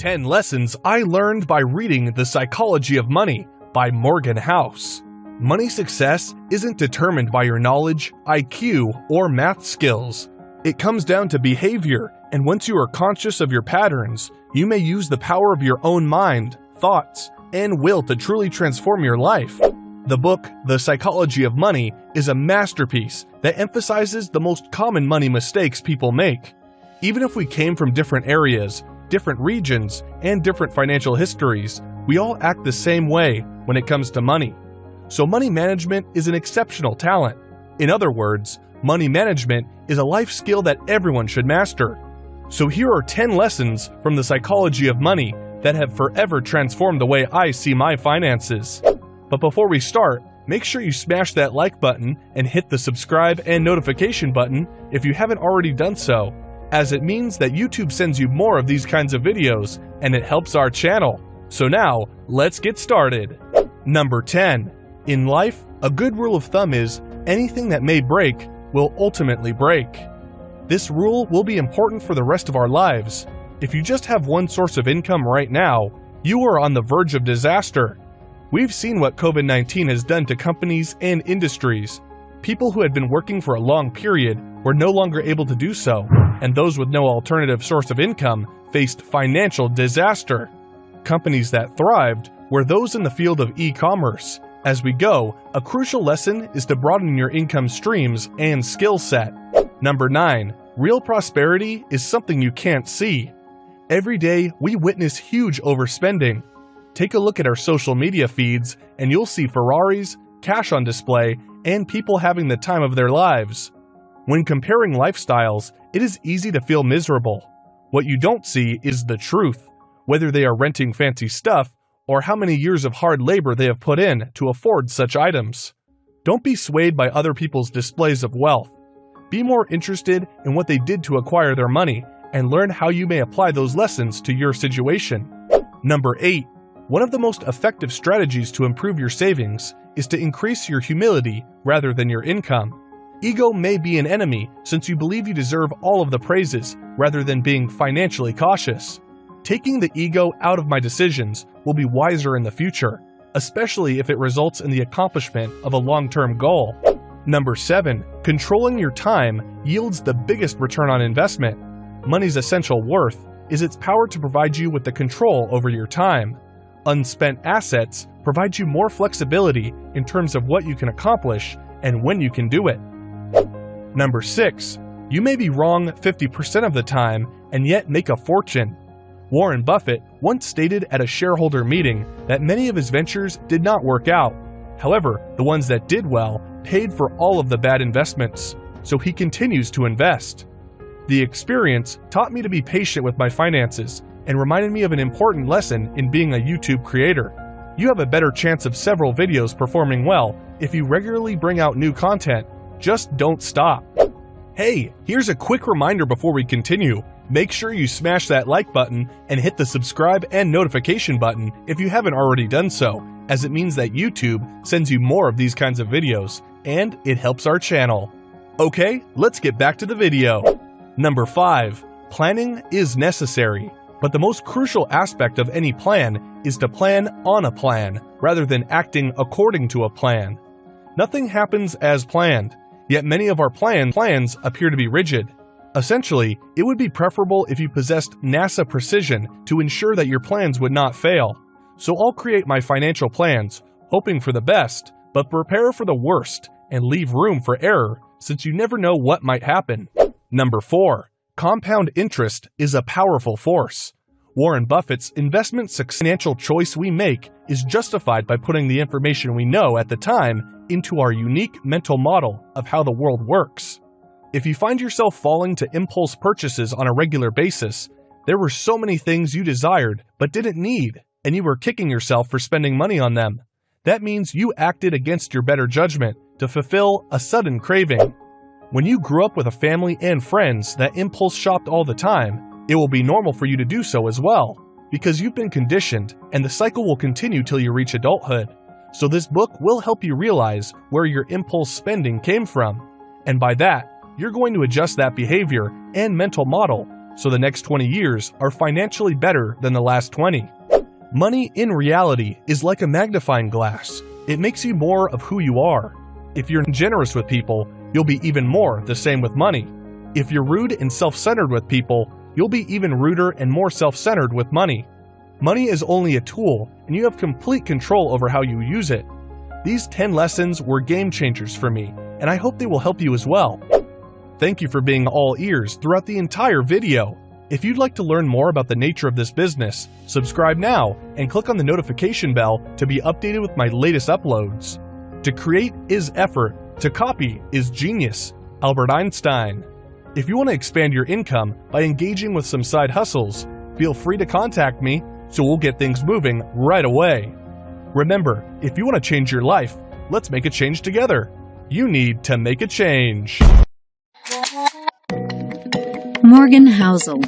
10 Lessons I Learned by Reading The Psychology of Money by Morgan Housel. Money success isn't determined by your knowledge, IQ, or math skills. It comes down to behavior, and once you are conscious of your patterns, you may use the power of your own mind, thoughts, and will to truly transform your life. The book, The Psychology of Money, is a masterpiece that emphasizes the most common money mistakes people make. Even if we came from different areas, different regions, and different financial histories, we all act the same way when it comes to money. So, money management is an exceptional talent. In other words, money management is a life skill that everyone should master. So, here are 10 lessons from the psychology of money that have forever transformed the way I see my finances. But before we start, make sure you smash that like button and hit the subscribe and notification button if you haven't already done so as it means that YouTube sends you more of these kinds of videos and it helps our channel. So now, let's get started. Number 10. In life, a good rule of thumb is anything that may break will ultimately break. This rule will be important for the rest of our lives. If you just have one source of income right now, you are on the verge of disaster. We've seen what COVID 19 has done to companies and industries. People who had been working for a long period were no longer able to do so, and those with no alternative source of income faced financial disaster. Companies that thrived were those in the field of e commerce. As we go, a crucial lesson is to broaden your income streams and skill set. Number 9. Real prosperity is something you can't see. Every day, we witness huge overspending. Take a look at our social media feeds, and you'll see Ferraris, cash on display, and people having the time of their lives. When comparing lifestyles, it is easy to feel miserable. What you don't see is the truth, whether they are renting fancy stuff or how many years of hard labor they have put in to afford such items. Don't be swayed by other people's displays of wealth. Be more interested in what they did to acquire their money and learn how you may apply those lessons to your situation. Number 8. One of the most effective strategies to improve your savings is to increase your humility rather than your income. Ego may be an enemy since you believe you deserve all of the praises rather than being financially cautious. Taking the ego out of my decisions will be wiser in the future, especially if it results in the accomplishment of a long term goal. Number 7. Controlling your time yields the biggest return on investment. Money's essential worth is its power to provide you with the control over your time. Unspent assets provide you more flexibility in terms of what you can accomplish and when you can do it. Number 6. You may be wrong 50% of the time and yet make a fortune. Warren Buffett once stated at a shareholder meeting that many of his ventures did not work out. However, the ones that did well paid for all of the bad investments, so he continues to invest. The experience taught me to be patient with my finances and reminded me of an important lesson in being a YouTube creator. You have a better chance of several videos performing well if you regularly bring out new content just don't stop. Hey, here's a quick reminder before we continue. Make sure you smash that like button and hit the subscribe and notification button if you haven't already done so, as it means that YouTube sends you more of these kinds of videos, and it helps our channel. Okay, let's get back to the video. Number 5. Planning is necessary, but the most crucial aspect of any plan is to plan on a plan, rather than acting according to a plan. Nothing happens as planned, Yet many of our plan plans appear to be rigid. Essentially, it would be preferable if you possessed NASA precision to ensure that your plans would not fail. So I'll create my financial plans, hoping for the best, but prepare for the worst and leave room for error since you never know what might happen. Number 4. Compound interest is a powerful force. Warren Buffett's investment financial choice we make is justified by putting the information we know at the time into our unique mental model of how the world works. If you find yourself falling to impulse purchases on a regular basis, there were so many things you desired but didn't need, and you were kicking yourself for spending money on them. That means you acted against your better judgment to fulfill a sudden craving. When you grew up with a family and friends that impulse shopped all the time, it will be normal for you to do so as well, because you've been conditioned and the cycle will continue till you reach adulthood. So, this book will help you realize where your impulse spending came from. And by that, you're going to adjust that behavior and mental model so the next 20 years are financially better than the last 20. Money in reality is like a magnifying glass. It makes you more of who you are. If you're generous with people, you'll be even more the same with money. If you're rude and self-centered with people, you'll be even ruder and more self-centered with money. Money is only a tool, and you have complete control over how you use it. These 10 lessons were game changers for me, and I hope they will help you as well. Thank you for being all ears throughout the entire video. If you'd like to learn more about the nature of this business, subscribe now and click on the notification bell to be updated with my latest uploads. To create is effort, to copy is genius. Albert Einstein. If you want to expand your income by engaging with some side hustles, feel free to contact me so we'll get things moving right away. Remember, if you want to change your life, let's make a change together. You need to make a change. Morgan Housel,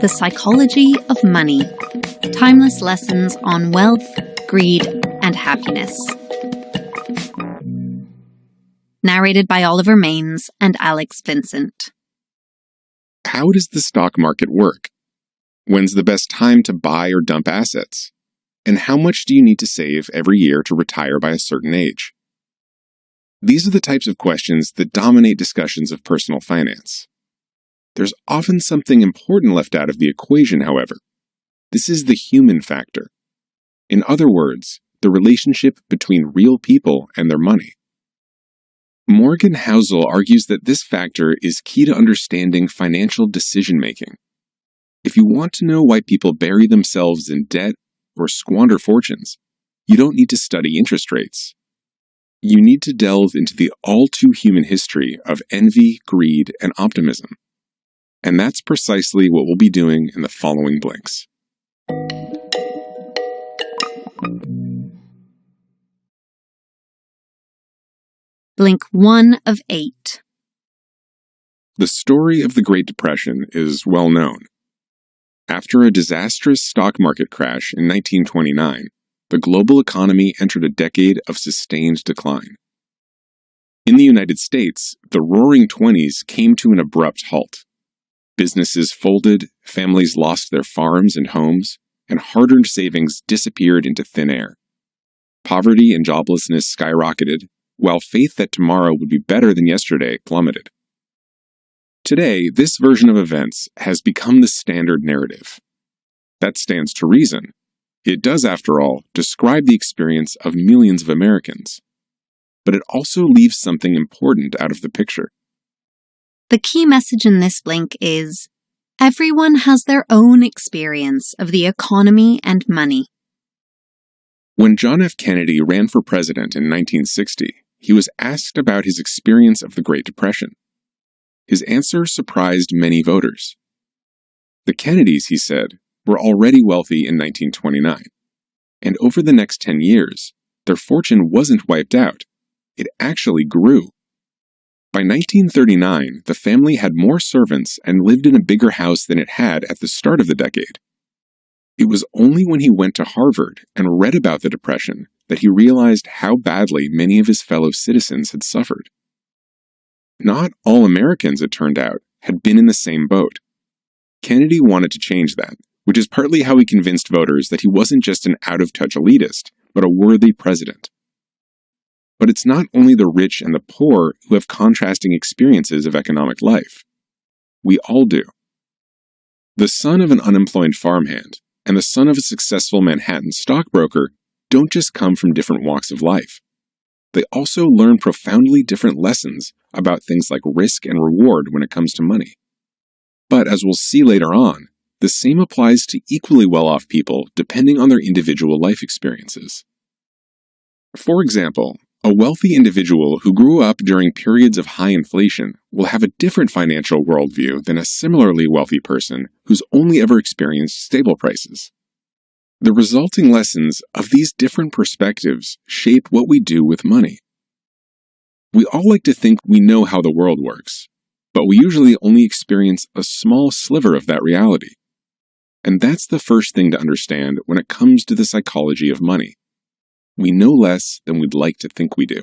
The Psychology of Money. Timeless lessons on wealth, greed, and happiness. Narrated by Oliver Maines and Alex Vincent. How does the stock market work? When's the best time to buy or dump assets? And how much do you need to save every year to retire by a certain age? These are the types of questions that dominate discussions of personal finance. There's often something important left out of the equation, however. This is the human factor. In other words, the relationship between real people and their money. Morgan Housel argues that this factor is key to understanding financial decision making. If you want to know why people bury themselves in debt or squander fortunes, you don't need to study interest rates. You need to delve into the all too human history of envy, greed, and optimism. And that's precisely what we'll be doing in the following blinks. Blink 1 of 8. The story of the Great Depression is well known. After a disastrous stock market crash in 1929, the global economy entered a decade of sustained decline. In the United States, the roaring 20s came to an abrupt halt. Businesses folded, families lost their farms and homes, and hard earned savings disappeared into thin air. Poverty and joblessness skyrocketed, while faith that tomorrow would be better than yesterday plummeted. Today, this version of events has become the standard narrative. That stands to reason. It does, after all, describe the experience of millions of Americans. But it also leaves something important out of the picture. The key message in this blink is everyone has their own experience of the economy and money. When John F. Kennedy ran for president in 1960, he was asked about his experience of the Great Depression. His answer surprised many voters. The Kennedys, he said, were already wealthy in 1929, and over the next 10 years, their fortune wasn't wiped out, it actually grew. By 1939, the family had more servants and lived in a bigger house than it had at the start of the decade. It was only when he went to Harvard and read about the Depression that he realized how badly many of his fellow citizens had suffered. Not all Americans, it turned out, had been in the same boat. Kennedy wanted to change that, which is partly how he convinced voters that he wasn't just an out of touch elitist, but a worthy president. But it's not only the rich and the poor who have contrasting experiences of economic life. We all do. The son of an unemployed farmhand and the son of a successful Manhattan stockbroker don't just come from different walks of life. They also learn profoundly different lessons about things like risk and reward when it comes to money. But as we'll see later on, the same applies to equally well off people depending on their individual life experiences. For example, a wealthy individual who grew up during periods of high inflation will have a different financial worldview than a similarly wealthy person who's only ever experienced stable prices. The resulting lessons of these different perspectives shape what we do with money. We all like to think we know how the world works, but we usually only experience a small sliver of that reality. And that's the first thing to understand when it comes to the psychology of money we know less than we'd like to think we do.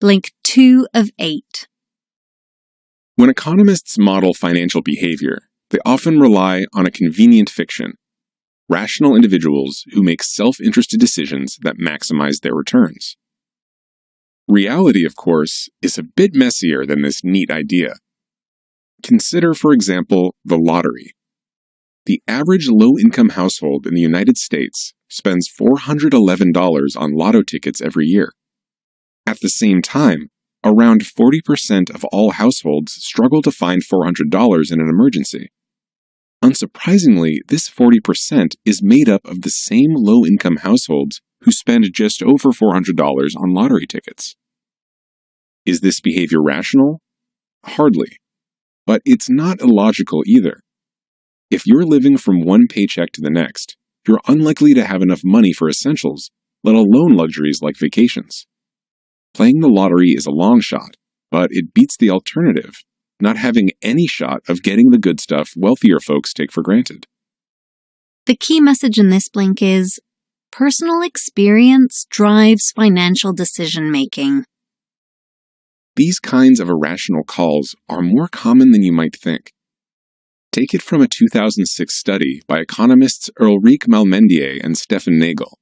Link 2 of 8. When economists model financial behavior, they often rely on a convenient fiction rational individuals who make self interested decisions that maximize their returns. Reality, of course, is a bit messier than this neat idea. Consider, for example, the lottery. The average low income household in the United States spends $411 on lotto tickets every year. At the same time, around 40% of all households struggle to find $400 in an emergency. Unsurprisingly, this 40% is made up of the same low income households who spend just over $400 on lottery tickets. Is this behavior rational? Hardly. But it's not illogical either. If you're living from one paycheck to the next, you're unlikely to have enough money for essentials, let alone luxuries like vacations. Playing the lottery is a long shot, but it beats the alternative not having any shot of getting the good stuff wealthier folks take for granted. The key message in this blink is personal experience drives financial decision making. These kinds of irrational calls are more common than you might think. Take it from a 2006 study by economists Ulrike Malmendier and Stefan Nagel.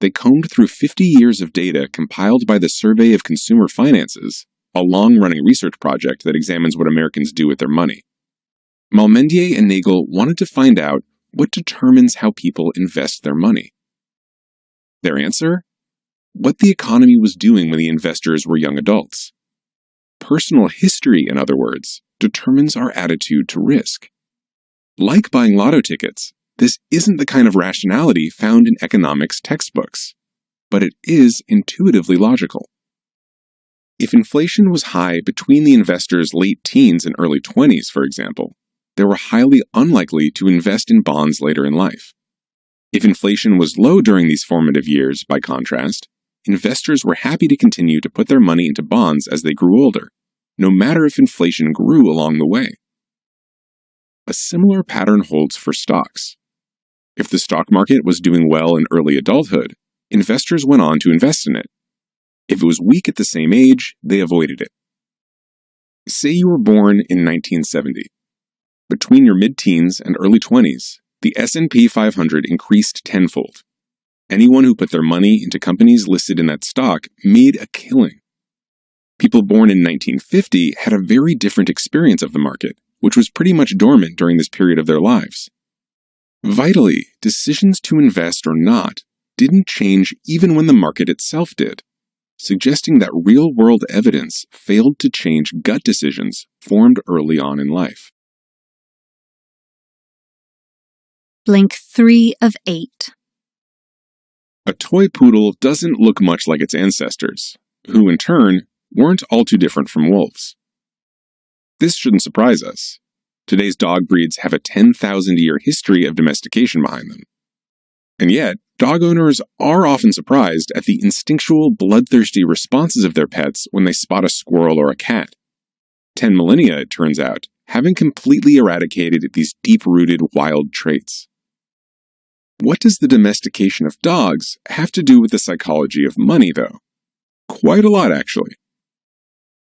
They combed through 50 years of data compiled by the Survey of Consumer Finances a long running research project that examines what Americans do with their money. Malmendier and Nagel wanted to find out what determines how people invest their money. Their answer? What the economy was doing when the investors were young adults. Personal history, in other words, determines our attitude to risk. Like buying lotto tickets, this isn't the kind of rationality found in economics textbooks, but it is intuitively logical. If inflation was high between the investor's late teens and early 20s, for example, they were highly unlikely to invest in bonds later in life. If inflation was low during these formative years, by contrast, investors were happy to continue to put their money into bonds as they grew older, no matter if inflation grew along the way. A similar pattern holds for stocks. If the stock market was doing well in early adulthood, investors went on to invest in it, if it was weak at the same age, they avoided it. Say you were born in 1970. Between your mid-teens and early 20s, the S&P 500 increased tenfold. Anyone who put their money into companies listed in that stock made a killing. People born in 1950 had a very different experience of the market, which was pretty much dormant during this period of their lives. Vitally, decisions to invest or not didn't change even when the market itself did suggesting that real world evidence failed to change gut decisions formed early on in life. Blink 3 of 8. A toy poodle doesn't look much like its ancestors, who in turn weren't all too different from wolves. This shouldn't surprise us. Today's dog breeds have a 10,000 year history of domestication behind them. And yet, dog owners are often surprised at the instinctual, bloodthirsty responses of their pets when they spot a squirrel or a cat. Ten millennia, it turns out, having completely eradicated these deep rooted wild traits. What does the domestication of dogs have to do with the psychology of money, though? Quite a lot, actually.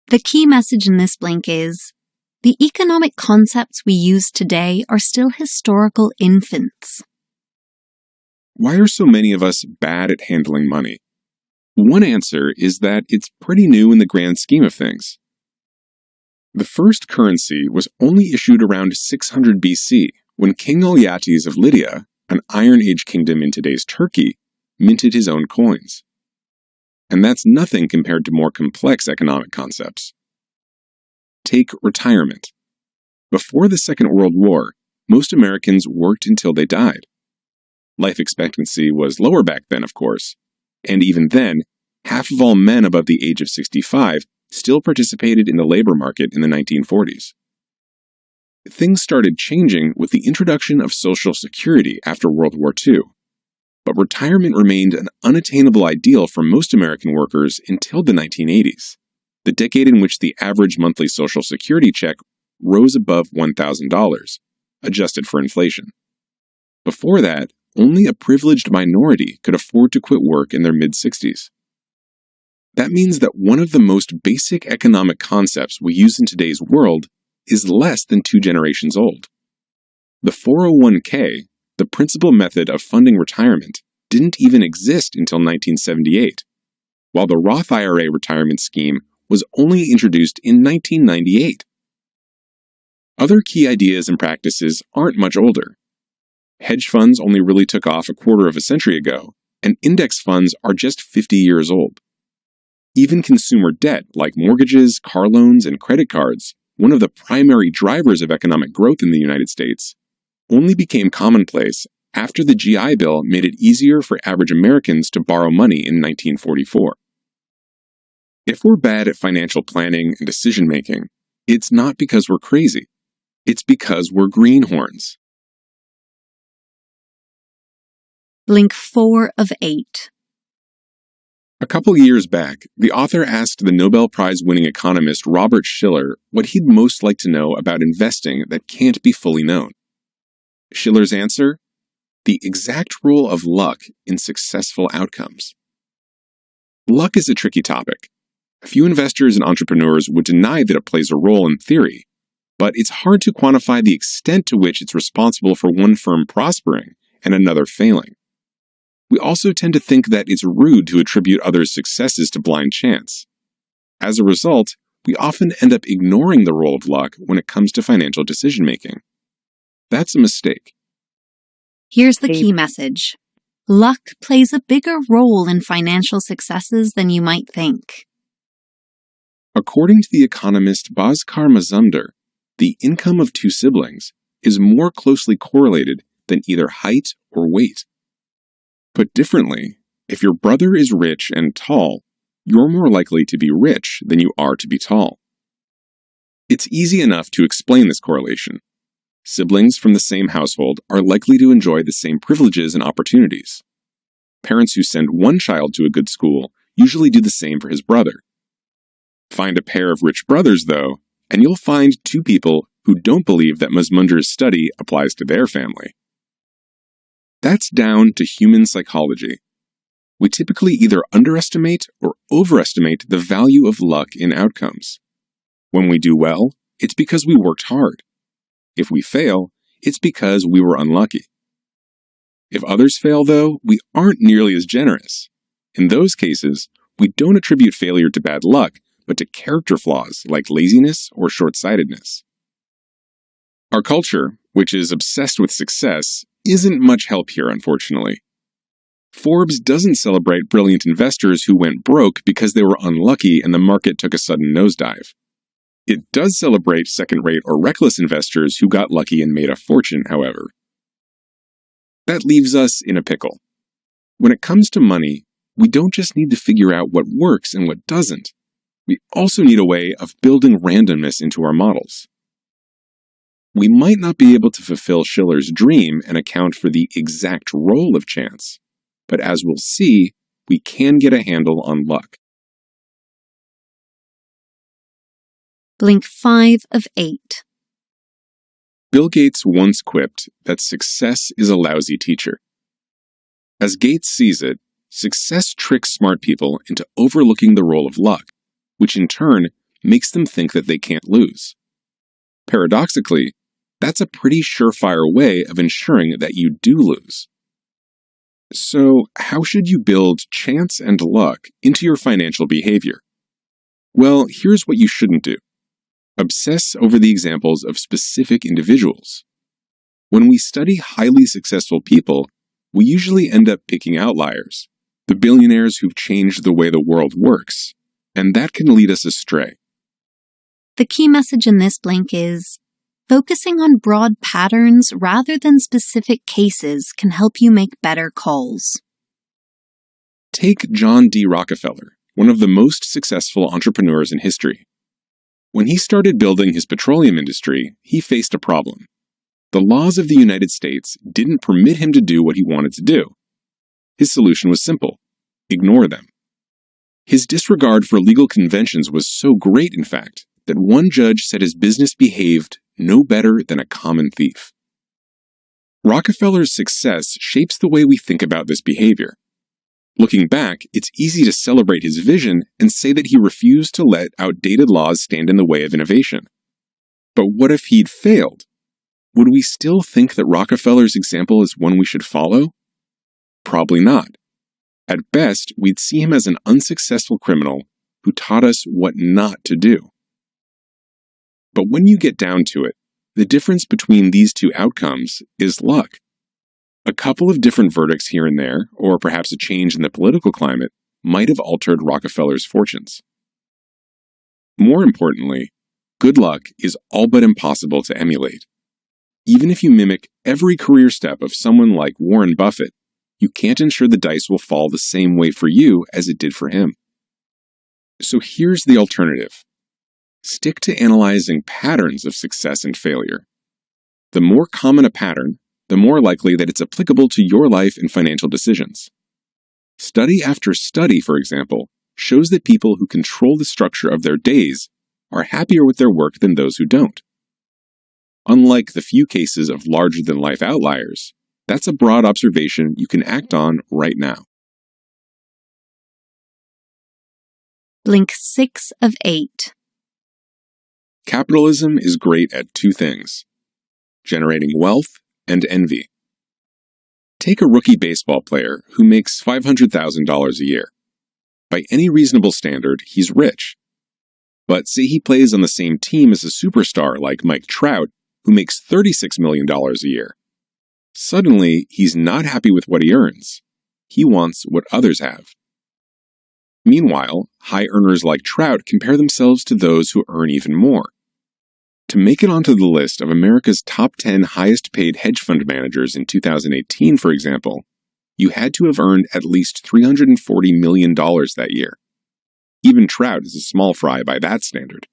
The key message in this blink is the economic concepts we use today are still historical infants. Why are so many of us bad at handling money? One answer is that it's pretty new in the grand scheme of things. The first currency was only issued around 600 BC when King Alyattes of Lydia, an Iron Age kingdom in today's Turkey, minted his own coins. And that's nothing compared to more complex economic concepts. Take retirement. Before the Second World War, most Americans worked until they died. Life expectancy was lower back then, of course, and even then, half of all men above the age of 65 still participated in the labor market in the 1940s. Things started changing with the introduction of Social Security after World War II, but retirement remained an unattainable ideal for most American workers until the 1980s, the decade in which the average monthly Social Security check rose above $1,000, adjusted for inflation. Before that, only a privileged minority could afford to quit work in their mid 60s. that means that one of the most basic economic concepts we use in today's world is less than two generations old. The 401k, the principal method of funding retirement, didn't even exist until 1978, while the Roth IRA retirement scheme was only introduced in 1998. Other key ideas and practices aren't much older. Hedge funds only really took off a quarter of a century ago, and index funds are just 50 years old. Even consumer debt, like mortgages, car loans, and credit cards, one of the primary drivers of economic growth in the United States, only became commonplace after the GI Bill made it easier for average Americans to borrow money in 1944. If we're bad at financial planning and decision making, it's not because we're crazy. It's because we're greenhorns. Blink 4 of 8. A couple years back, the author asked the Nobel Prize winning economist Robert Shiller what he'd most like to know about investing that can't be fully known. Shiller's answer? The exact role of luck in successful outcomes. Luck is a tricky topic. A few investors and entrepreneurs would deny that it plays a role in theory, but it's hard to quantify the extent to which it's responsible for one firm prospering and another failing. We also tend to think that it's rude to attribute others' successes to blind chance. As a result, we often end up ignoring the role of luck when it comes to financial decision making. That's a mistake. Here's the key message Luck plays a bigger role in financial successes than you might think. According to the economist Bhaskar Mazumdar, the income of two siblings is more closely correlated than either height or weight. Put differently, if your brother is rich and tall, you're more likely to be rich than you are to be tall. It's easy enough to explain this correlation. Siblings from the same household are likely to enjoy the same privileges and opportunities. Parents who send one child to a good school usually do the same for his brother. Find a pair of rich brothers, though, and you'll find two people who don't believe that Mazumdar's study applies to their family. That's down to human psychology. We typically either underestimate or overestimate the value of luck in outcomes. When we do well, it's because we worked hard. If we fail, it's because we were unlucky. If others fail, though, we aren't nearly as generous. In those cases, we don't attribute failure to bad luck, but to character flaws like laziness or short sightedness. Our culture, which is obsessed with success, isn't much help here, unfortunately. Forbes doesn't celebrate brilliant investors who went broke because they were unlucky and the market took a sudden nosedive. It does celebrate second rate or reckless investors who got lucky and made a fortune, however. That leaves us in a pickle. When it comes to money, we don't just need to figure out what works and what doesn't. We also need a way of building randomness into our models. We might not be able to fulfill Shiller's dream and account for the exact role of chance, but as we'll see, we can get a handle on luck. Blink 5 of 8. Bill Gates once quipped that success is a lousy teacher. As Gates sees it, success tricks smart people into overlooking the role of luck, which in turn makes them think that they can't lose. Paradoxically, that's a pretty surefire way of ensuring that you do lose. So, how should you build chance and luck into your financial behavior? Well, here's what you shouldn't do obsess over the examples of specific individuals. When we study highly successful people, we usually end up picking outliers, the billionaires who've changed the way the world works, and that can lead us astray. The key message in this blink is Focusing on broad patterns rather than specific cases can help you make better calls. Take John D. Rockefeller, one of the most successful entrepreneurs in history. When he started building his petroleum industry, he faced a problem. The laws of the United States didn't permit him to do what he wanted to do. His solution was simple ignore them. His disregard for legal conventions was so great, in fact, that one judge said his business behaved no better than a common thief. Rockefeller's success shapes the way we think about this behavior. Looking back, it's easy to celebrate his vision and say that he refused to let outdated laws stand in the way of innovation. But what if he'd failed? Would we still think that Rockefeller's example is one we should follow? Probably not. At best, we'd see him as an unsuccessful criminal who taught us what not to do. But when you get down to it, the difference between these two outcomes is luck. A couple of different verdicts here and there, or perhaps a change in the political climate, might have altered Rockefeller's fortunes. More importantly, good luck is all but impossible to emulate. Even if you mimic every career step of someone like Warren Buffett, you can't ensure the dice will fall the same way for you as it did for him. So here's the alternative stick to analyzing patterns of success and failure. The more common a pattern, the more likely that it's applicable to your life and financial decisions. Study after study, for example, shows that people who control the structure of their days are happier with their work than those who don't. Unlike the few cases of larger than life outliers, that's a broad observation you can act on right now. Link 6 of 8. Capitalism is great at two things generating wealth and envy. Take a rookie baseball player who makes $500,000 a year. By any reasonable standard, he's rich. But say he plays on the same team as a superstar like Mike Trout, who makes $36 million a year. Suddenly, he's not happy with what he earns. He wants what others have. Meanwhile, high earners like Trout compare themselves to those who earn even more. To make it onto the list of America's top 10 highest paid hedge fund managers in 2018, for example, you had to have earned at least $340 million that year. Even Trout is a small fry by that standard.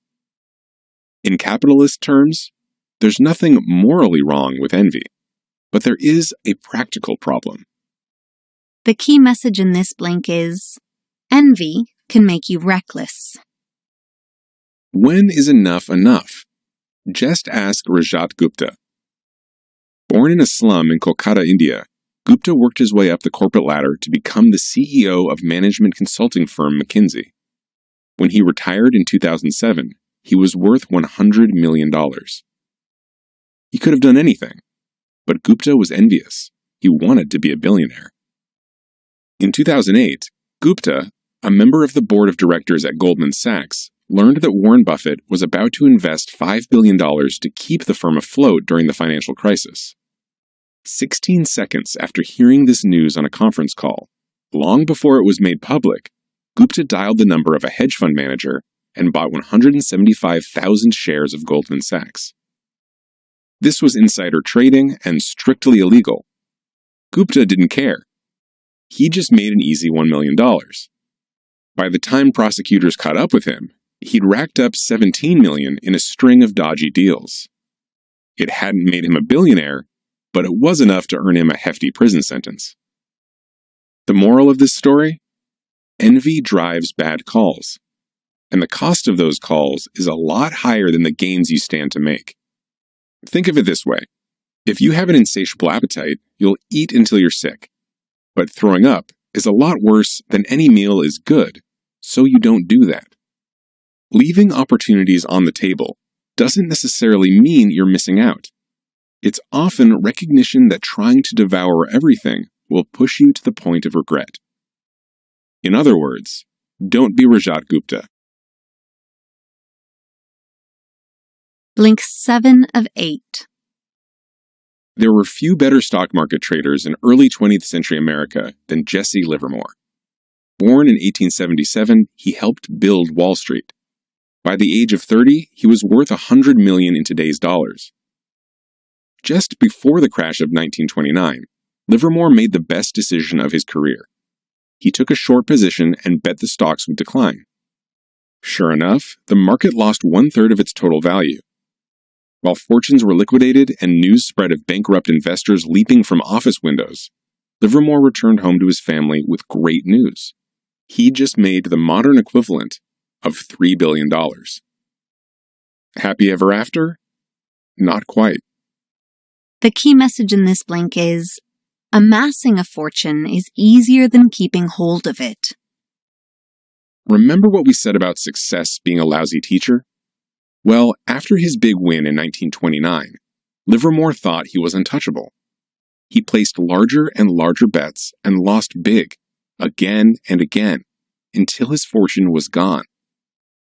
In capitalist terms, there's nothing morally wrong with envy, but there is a practical problem. The key message in this blink is envy can make you reckless. When is enough enough? Just ask Rajat Gupta. Born in a slum in Kolkata, India, Gupta worked his way up the corporate ladder to become the CEO of management consulting firm McKinsey. When he retired in 2007, he was worth $100 million. He could have done anything, but Gupta was envious. He wanted to be a billionaire. In 2008, Gupta, a member of the board of directors at Goldman Sachs, learned that Warren Buffett was about to invest $5 billion to keep the firm afloat during the financial crisis. 16 seconds after hearing this news on a conference call, long before it was made public, Gupta dialed the number of a hedge fund manager and bought 175,000 shares of Goldman Sachs. This was insider trading and strictly illegal. Gupta didn't care. He just made an easy $1 million. By the time prosecutors caught up with him, he'd racked up 17 million in a string of dodgy deals. It hadn't made him a billionaire, but it was enough to earn him a hefty prison sentence. The moral of this story? Envy drives bad calls. And the cost of those calls is a lot higher than the gains you stand to make. Think of it this way. If you have an insatiable appetite, you'll eat until you're sick. But throwing up is a lot worse than any meal is good, so you don't do that. Leaving opportunities on the table doesn't necessarily mean you're missing out. It's often recognition that trying to devour everything will push you to the point of regret. In other words, don't be Rajat Gupta. Blink 7 of 8. There were few better stock market traders in early 20th century America than Jesse Livermore. Born in 1877, he helped build Wall Street. By the age of 30, he was worth 100 million in today's dollars. Just before the crash of 1929, Livermore made the best decision of his career. He took a short position and bet the stocks would decline. Sure enough, the market lost one third of its total value. While fortunes were liquidated and news spread of bankrupt investors leaping from office windows, Livermore returned home to his family with great news. He just made the modern equivalent of $3 billion. Happy ever after? Not quite. The key message in this blink is Amassing a fortune is easier than keeping hold of it. Remember what we said about success being a lousy teacher? Well, after his big win in 1929, Livermore thought he was untouchable. He placed larger and larger bets and lost big, again and again, until his fortune was gone.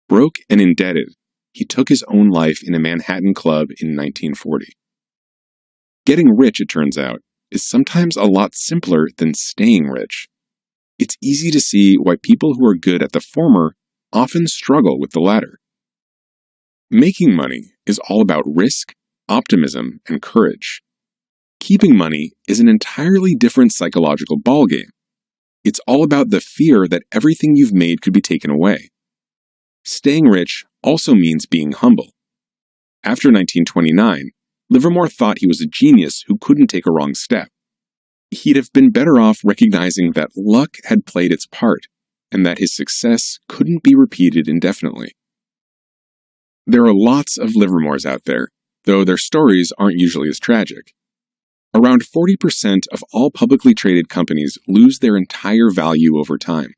Broke and indebted, he took his own life in a Manhattan club in 1940. Getting rich, it turns out, is sometimes a lot simpler than staying rich. It's easy to see why people who are good at the former often struggle with the latter. Making money is all about risk, optimism, and courage. Keeping money is an entirely different psychological ballgame. It's all about the fear that everything you've made could be taken away. Staying rich also means being humble. After 1929, Livermore thought he was a genius who couldn't take a wrong step. He'd have been better off recognizing that luck had played its part and that his success couldn't be repeated indefinitely. There are lots of Livermores out there, though their stories aren't usually as tragic. Around 40% of all publicly traded companies lose their entire value over time.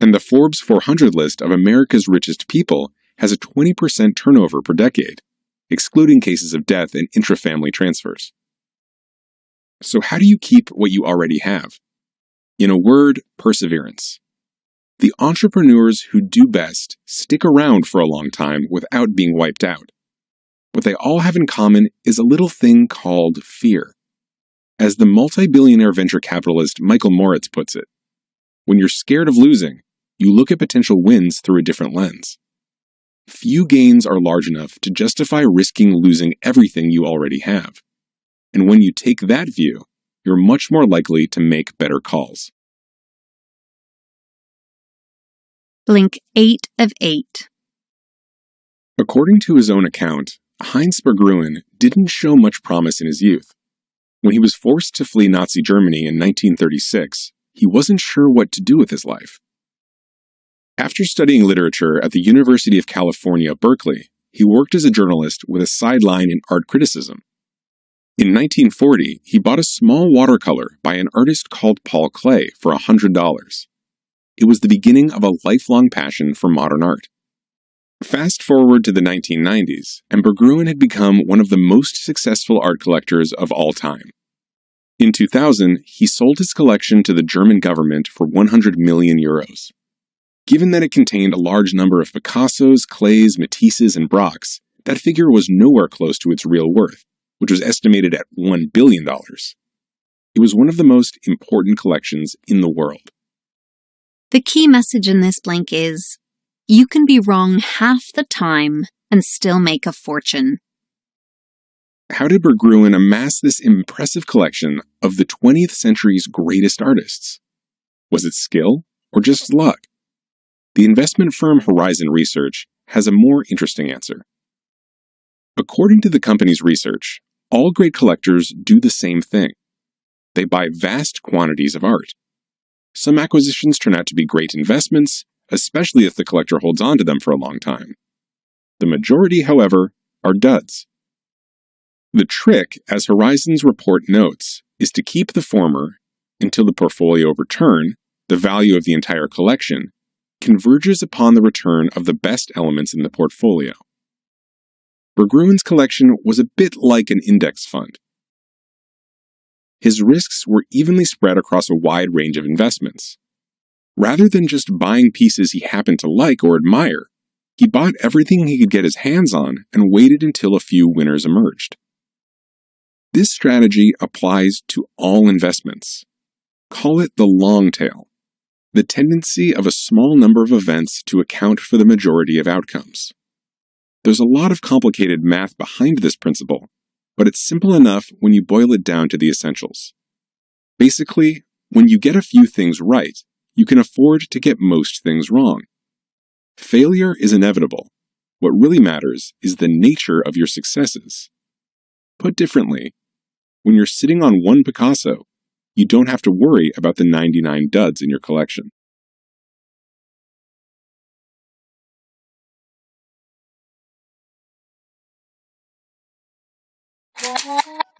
And the Forbes 400 list of America's richest people has a 20% turnover per decade, excluding cases of death and intrafamily transfers. So, how do you keep what you already have? In a word, perseverance. The entrepreneurs who do best stick around for a long time without being wiped out. What they all have in common is a little thing called fear. As the multi billionaire venture capitalist Michael Moritz puts it, when you're scared of losing, you look at potential wins through a different lens. Few gains are large enough to justify risking losing everything you already have. And when you take that view, you're much more likely to make better calls. Blink 8 of 8. According to his own account, Heinz Berggruen didn't show much promise in his youth. When he was forced to flee Nazi Germany in 1936, he wasn't sure what to do with his life. After studying literature at the University of California, Berkeley, he worked as a journalist with a sideline in art criticism. In 1940, he bought a small watercolor by an artist called Paul Klee for $100. It was the beginning of a lifelong passion for modern art. Fast forward to the 1990s, and Berggruen had become one of the most successful art collectors of all time. In 2000, he sold his collection to the German government for 100 million euros. Given that it contained a large number of Picassos, Klees, Matisses, and Braques, that figure was nowhere close to its real worth, which was estimated at $1 billion. It was one of the most important collections in the world. The key message in this blink is you can be wrong half the time and still make a fortune. How did Berggruen amass this impressive collection of the 20th century's greatest artists? Was it skill or just luck? The investment firm Horizon Research has a more interesting answer. According to the company's research, all great collectors do the same thing. They buy vast quantities of art. Some acquisitions turn out to be great investments, especially if the collector holds on to them for a long time. The majority, however, are duds. The trick, as Horizon's report notes, is to keep the former until the portfolio return, the value of the entire collection, converges upon the return of the best elements in the portfolio. Berggruen's collection was a bit like an index fund. His risks were evenly spread across a wide range of investments. Rather than just buying pieces he happened to like or admire, he bought everything he could get his hands on and waited until a few winners emerged. This strategy applies to all investments. Call it the long tail the tendency of a small number of events to account for the majority of outcomes. There's a lot of complicated math behind this principle, but it's simple enough when you boil it down to the essentials. Basically, when you get a few things right, you can afford to get most things wrong. Failure is inevitable. What really matters is the nature of your successes. Put differently, when you're sitting on one Picasso, you don't have to worry about the 99 duds in your collection.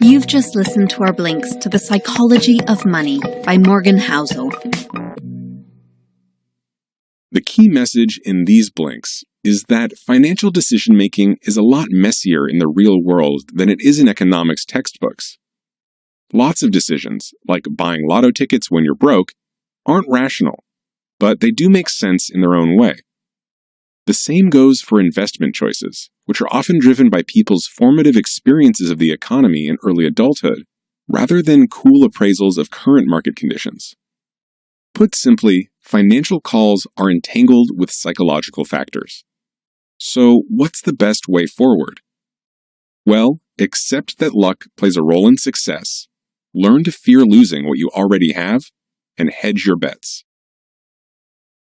You've just listened to our blinks to The Psychology of Money by Morgan Housel. The key message in these blinks is that financial decision making is a lot messier in the real world than it is in economics textbooks. Lots of decisions, like buying lotto tickets when you're broke, aren't rational, but they do make sense in their own way. The same goes for investment choices, which are often driven by people's formative experiences of the economy in early adulthood, rather than cool appraisals of current market conditions. Put simply, financial calls are entangled with psychological factors. So, what's the best way forward? Well, accept that luck plays a role in success, learn to fear losing what you already have, and hedge your bets.